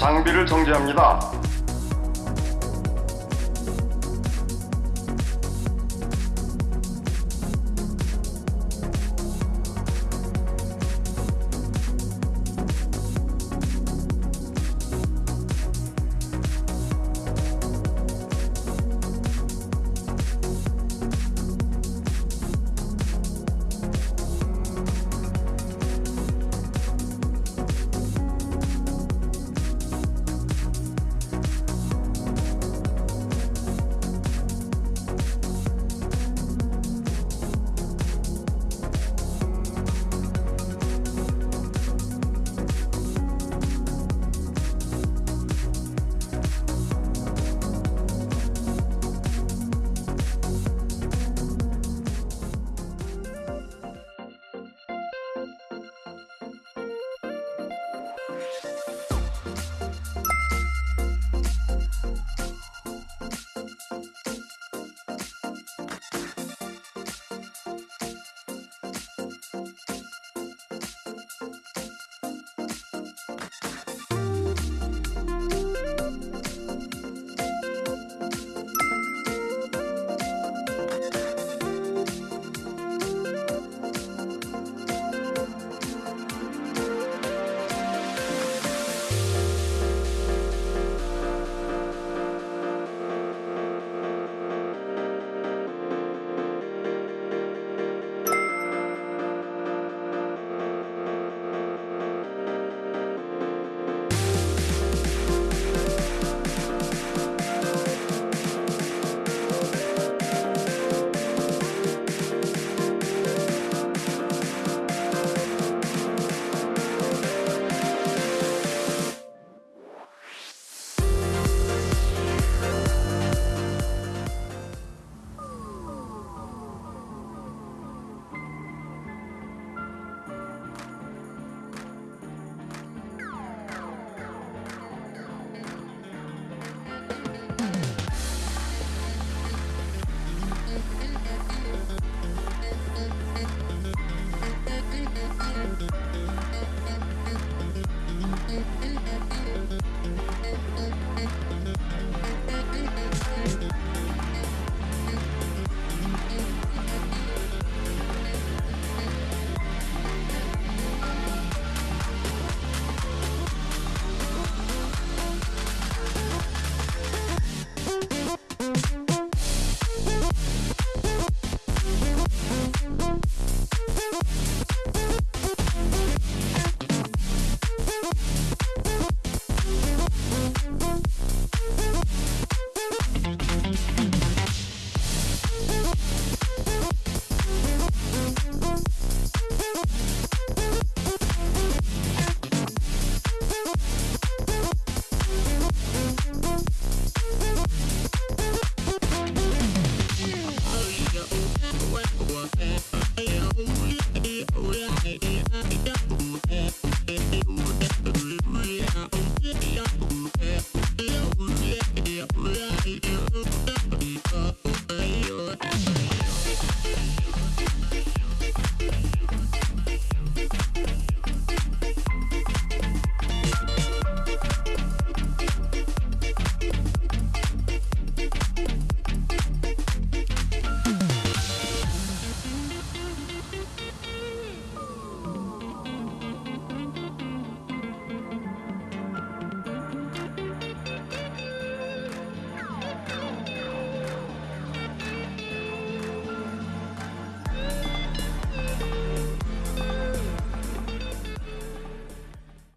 장비를 정지합니다.